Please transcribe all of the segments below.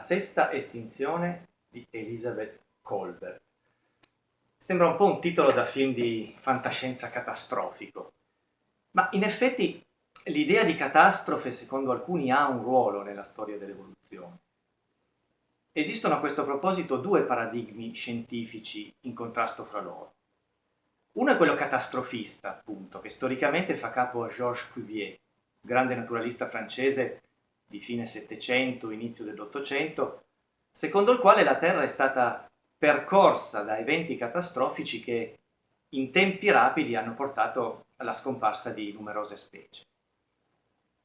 sesta estinzione di Elizabeth Colbert. Sembra un po' un titolo da film di fantascienza catastrofico, ma in effetti l'idea di catastrofe secondo alcuni ha un ruolo nella storia dell'evoluzione. Esistono a questo proposito due paradigmi scientifici in contrasto fra loro. Uno è quello catastrofista, appunto, che storicamente fa capo a Georges Cuvier, grande naturalista francese di fine Settecento, inizio dell'Ottocento, secondo il quale la Terra è stata percorsa da eventi catastrofici che in tempi rapidi hanno portato alla scomparsa di numerose specie.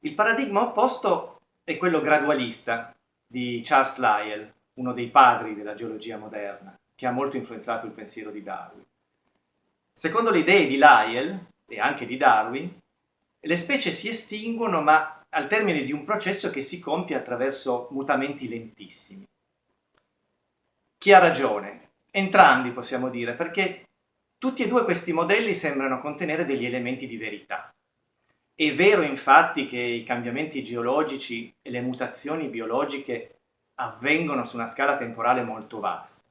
Il paradigma opposto è quello gradualista di Charles Lyell, uno dei padri della geologia moderna, che ha molto influenzato il pensiero di Darwin. Secondo le idee di Lyell e anche di Darwin, le specie si estinguono ma al termine di un processo che si compie attraverso mutamenti lentissimi. Chi ha ragione? Entrambi possiamo dire, perché tutti e due questi modelli sembrano contenere degli elementi di verità. È vero infatti che i cambiamenti geologici e le mutazioni biologiche avvengono su una scala temporale molto vasta.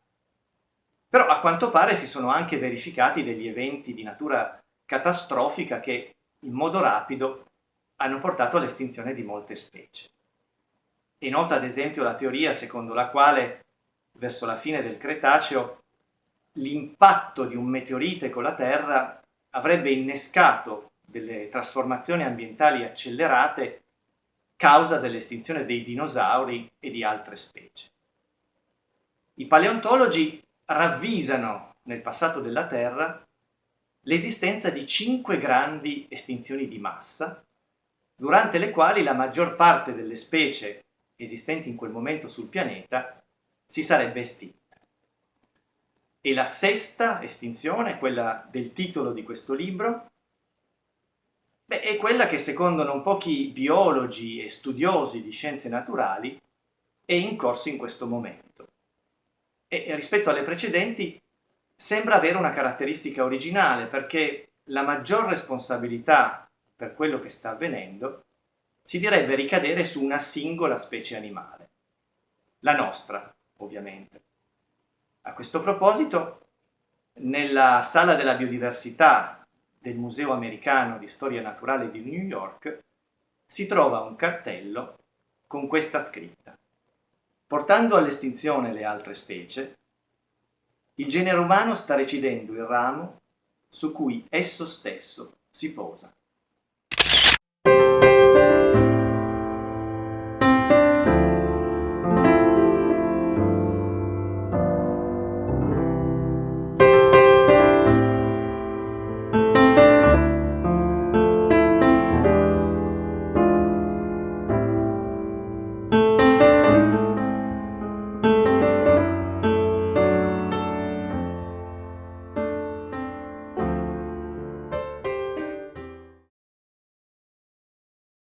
Però a quanto pare si sono anche verificati degli eventi di natura catastrofica che in modo rapido hanno portato all'estinzione di molte specie. È nota ad esempio la teoria secondo la quale verso la fine del Cretaceo l'impatto di un meteorite con la Terra avrebbe innescato delle trasformazioni ambientali accelerate causa dell'estinzione dei dinosauri e di altre specie. I paleontologi ravvisano nel passato della Terra l'esistenza di cinque grandi estinzioni di massa durante le quali la maggior parte delle specie esistenti in quel momento sul pianeta si sarebbe estinta. E la sesta estinzione, quella del titolo di questo libro, beh, è quella che secondo non pochi biologi e studiosi di scienze naturali è in corso in questo momento. E rispetto alle precedenti sembra avere una caratteristica originale perché la maggior responsabilità per quello che sta avvenendo, si direbbe ricadere su una singola specie animale, la nostra, ovviamente. A questo proposito, nella sala della biodiversità del Museo Americano di Storia Naturale di New York si trova un cartello con questa scritta. Portando all'estinzione le altre specie, il genere umano sta recidendo il ramo su cui esso stesso si posa.